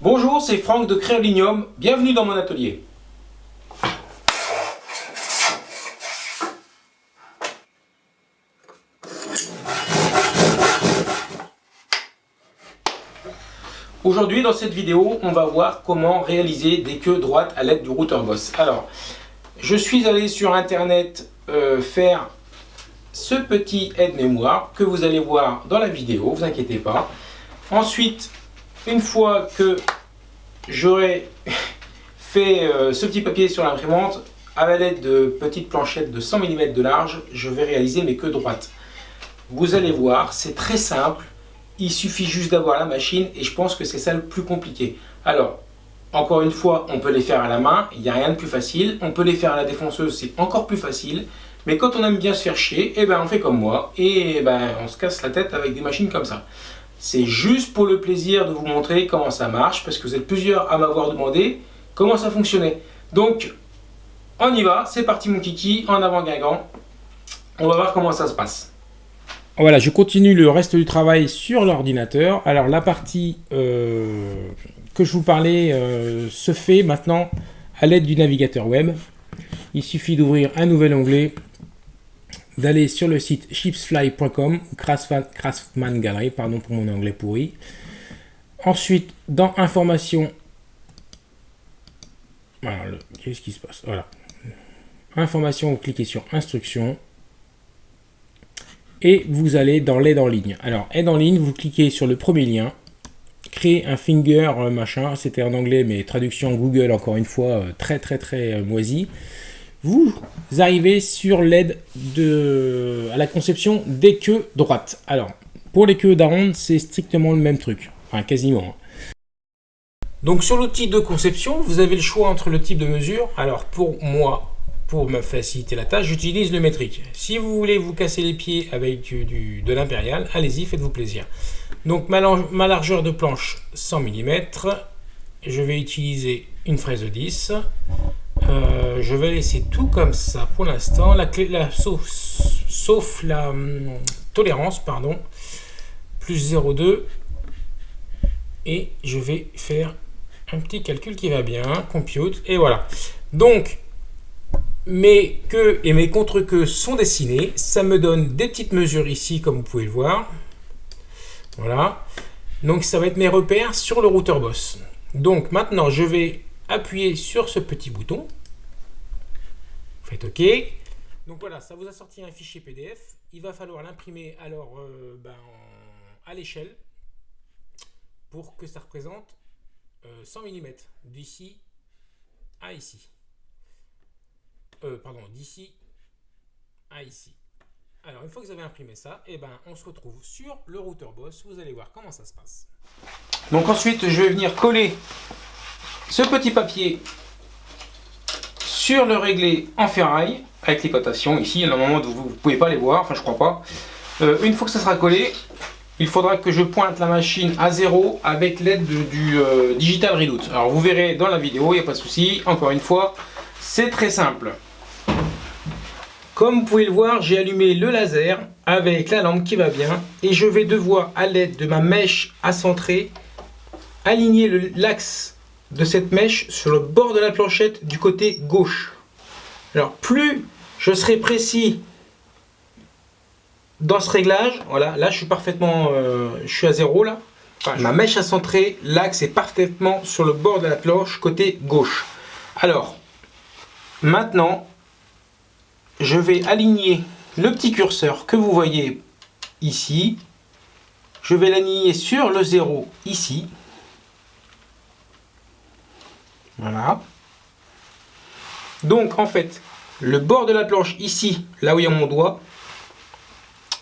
Bonjour, c'est Franck de Créolinium, bienvenue dans mon atelier. Aujourd'hui, dans cette vidéo, on va voir comment réaliser des queues droites à l'aide du routeur Boss. Alors, je suis allé sur internet euh, faire ce petit aide-mémoire que vous allez voir dans la vidéo, vous inquiétez pas. Ensuite, une fois que j'aurai fait euh, ce petit papier sur l'imprimante, à l'aide de petites planchettes de 100 mm de large, je vais réaliser mes queues droites. Vous allez voir, c'est très simple. Il suffit juste d'avoir la machine et je pense que c'est ça le plus compliqué. Alors, encore une fois, on peut les faire à la main, il n'y a rien de plus facile. On peut les faire à la défonceuse, c'est encore plus facile. Mais quand on aime bien se faire chier, eh ben on fait comme moi et eh ben on se casse la tête avec des machines comme ça. C'est juste pour le plaisir de vous montrer comment ça marche parce que vous êtes plusieurs à m'avoir demandé comment ça fonctionnait. Donc, on y va, c'est parti mon kiki, en avant Guingamp. On va voir comment ça se passe. Voilà, je continue le reste du travail sur l'ordinateur. Alors la partie euh, que je vous parlais euh, se fait maintenant à l'aide du navigateur web. Il suffit d'ouvrir un nouvel onglet, d'aller sur le site chipsfly.com, Craftsman Gallery, pardon pour mon anglais pourri. Ensuite, dans Informations, qu'est-ce qui se passe? Voilà. Informations, vous cliquez sur Instructions et vous allez dans l'aide en ligne. Alors, aide en ligne, vous cliquez sur le premier lien, créer un finger euh, machin, c'était en anglais, mais traduction Google, encore une fois, euh, très très très euh, moisi. Vous arrivez sur l'aide à la conception des queues droites. Alors, pour les queues d'aronde, c'est strictement le même truc, enfin quasiment. Hein. Donc sur l'outil de conception, vous avez le choix entre le type de mesure. Alors pour moi, pour me faciliter la tâche, j'utilise le métrique. Si vous voulez vous casser les pieds avec de l'impérial, allez-y, faites-vous plaisir. Donc ma, largeur de planche 100 mm, je vais utiliser une fraise de 10. Euh, je vais laisser tout comme ça pour l'instant, la, la, sauf, sauf la hum, tolérance, pardon, plus 0,2. Et je vais faire un petit calcul qui va bien, compute, et voilà. Donc, mes queues et mes contre-queues sont dessinés. Ça me donne des petites mesures ici, comme vous pouvez le voir. Voilà. Donc, ça va être mes repères sur le routeur Boss. Donc, maintenant, je vais appuyer sur ce petit bouton. OK. Donc voilà, ça vous a sorti un fichier PDF. Il va falloir l'imprimer alors euh, ben, à l'échelle pour que ça représente 100 euh, mm d'ici à ici. Euh, pardon, d'ici à ici. Alors, une fois que vous avez imprimé ça, et eh ben, on se retrouve sur le routeur Boss. Vous allez voir comment ça se passe. Donc ensuite, je vais venir coller ce petit papier sur le réglé en ferraille avec les cotations. Ici, où vous ne pouvez pas les voir, enfin je crois pas. Euh, une fois que ça sera collé, il faudra que je pointe la machine à zéro avec l'aide du euh, Digital Redoute. Alors vous verrez dans la vidéo, il n'y a pas de souci. Encore une fois, c'est très simple. Comme vous pouvez le voir, j'ai allumé le laser avec la lampe qui va bien et je vais devoir, à l'aide de ma mèche à centrer, aligner l'axe de cette mèche sur le bord de la planchette du côté gauche. Alors plus je serai précis dans ce réglage, voilà, là je suis parfaitement, euh, à zéro là. ma mèche à centrer, l'axe est parfaitement sur le bord de la planche côté gauche. Alors, maintenant, je vais aligner le petit curseur que vous voyez ici. Je vais l'aligner sur le 0 ici. Voilà. Donc en fait, le bord de la planche ici, là où il y a mon doigt,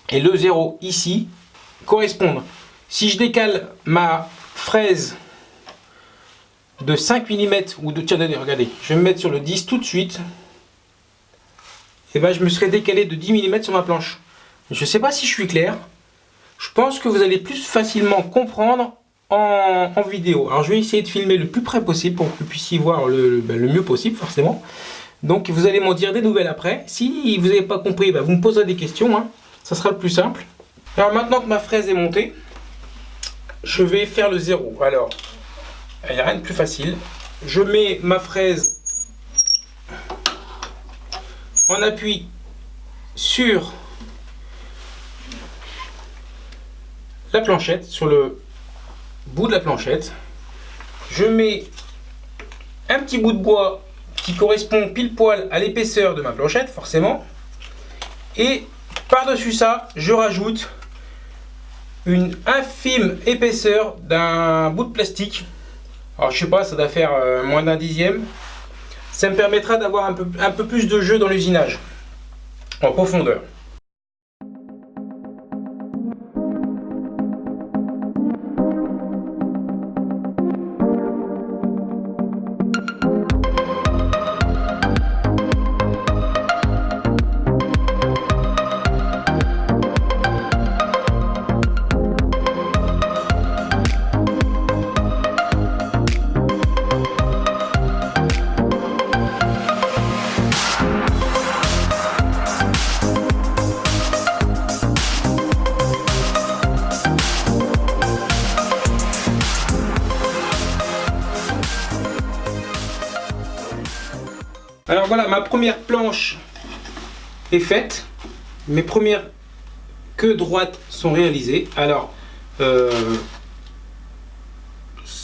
et le 0 ici, correspondent. Si je décale ma fraise de 5 mm ou de... Tiens, regardez, je vais me mettre sur le 10 tout de suite et eh ben, je me serais décalé de 10 mm sur ma planche. Je ne sais pas si je suis clair. Je pense que vous allez plus facilement comprendre en, vidéo. Alors je vais essayer de filmer le plus près possible pour que vous puissiez voir le, ben, mieux possible forcément. Donc vous allez m'en dire des nouvelles après. Si vous n'avez pas compris, ben, vous me poserez des questions. Hein. Ça sera le plus simple. Alors maintenant que ma fraise est montée, je vais faire le zéro. Alors, il n'y a rien de plus facile. Je mets ma fraise en appui sur la planchette, sur le bout de la planchette. Je mets un petit bout de bois qui correspond pile poil à l'épaisseur de ma planchette, forcément. Et par-dessus ça, je rajoute une infime épaisseur d'un bout de plastique. Alors je sais pas, ça doit faire euh, moins d'un dixième. Ça me permettra d'avoir un peu, un peu plus de jeu dans l'usinage, en profondeur. Voilà, ma première planche est faite. Mes premières queues droites sont réalisées. Alors, euh,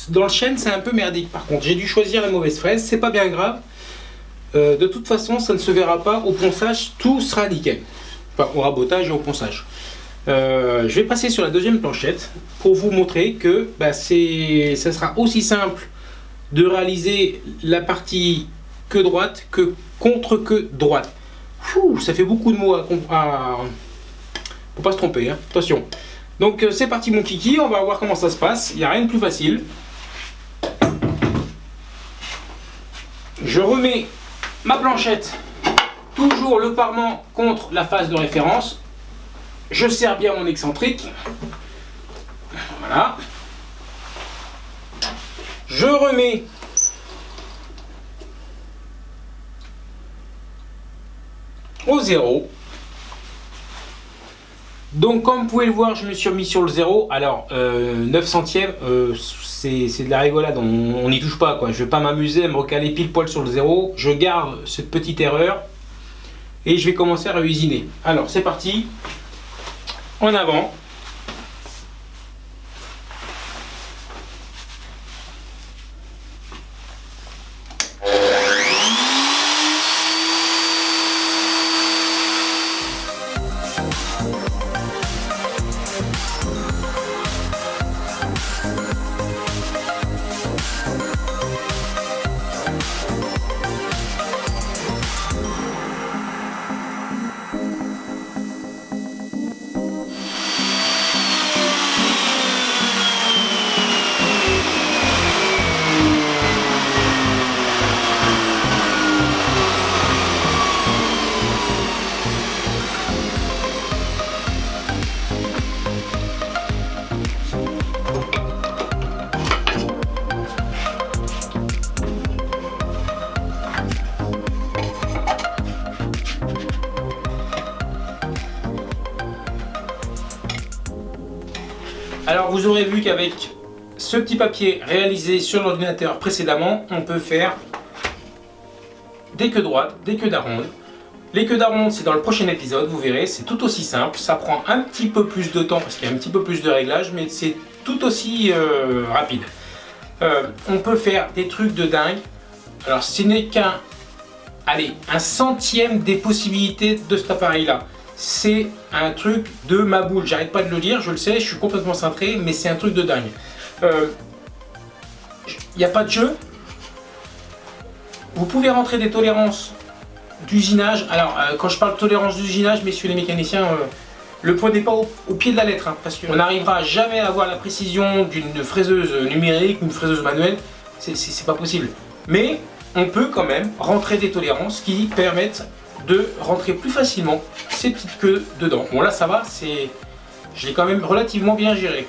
dans le chêne, c'est un peu merdique. Par contre, j'ai dû choisir la mauvaise fraise. C'est pas bien grave. Euh, de toute façon, ça ne se verra pas. Au ponçage, tout sera nickel. Enfin, au rabotage et au ponçage. Euh, je vais passer sur la deuxième planchette pour vous montrer que bah, ça sera aussi simple de réaliser la partie que droite que contre que droite. ça fait beaucoup de mots à... à faut pas se tromper, hein. attention. Donc euh, c'est parti mon kiki, on va voir comment ça se passe. Il n'y a rien de plus facile. Je remets ma planchette, toujours le parement contre la face de référence. Je serre bien mon excentrique. Voilà. Je remets au zéro. Donc comme vous pouvez le voir, je me suis remis sur le zéro. Alors 9 euh, centièmes, euh, c'est de la rigolade, on n'y touche pas. quoi. Je vais pas m'amuser à me recaler pile poil sur le zéro. Je garde cette petite erreur et je vais commencer à usiner. Alors c'est parti, en avant. Alors vous aurez vu qu'avec ce petit papier réalisé sur l'ordinateur précédemment, on peut faire des queues droites, des queues d'aronde. Les queues d'aronde, c'est dans le prochain épisode, vous verrez, c'est tout aussi simple. Ça prend un petit peu plus de temps parce qu'il y a un petit peu plus de réglage, mais c'est tout aussi euh, rapide. Euh, on peut faire des trucs de dingue. Alors ce n'est qu'un, allez, un centième des possibilités de cet appareil-là c'est un truc de ma boule. J'arrête pas de le dire, je le sais, je suis complètement cintré, mais c'est un truc de dingue. Il euh, n'y a pas de jeu. Vous pouvez rentrer des tolérances d'usinage. Alors, euh, quand je parle de tolérance d'usinage, messieurs les mécaniciens, euh, le prenez pas au, pied de la lettre, hein, parce qu'on n'arrivera jamais à avoir la précision d'une fraiseuse numérique ou une fraiseuse manuelle. C'est pas possible. Mais on peut quand même rentrer des tolérances qui permettent de rentrer plus facilement ces petites queues dedans. Bon là ça va, c'est je l'ai quand même relativement bien géré.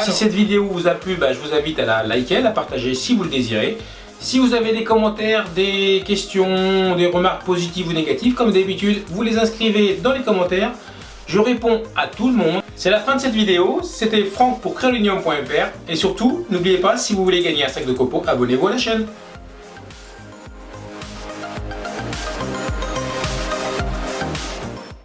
Si cette vidéo vous a plu, bah, je vous invite à la liker, à la partager si vous le désirez. Si vous avez des commentaires, des questions, des remarques positives ou négatives, comme d'habitude, vous les inscrivez dans les commentaires. Je réponds à tout le monde. C'est la fin de cette vidéo. C'était Franck pour créolinium.fr. Et surtout, n'oubliez pas, si vous voulez gagner un sac de copeaux, abonnez-vous à la chaîne.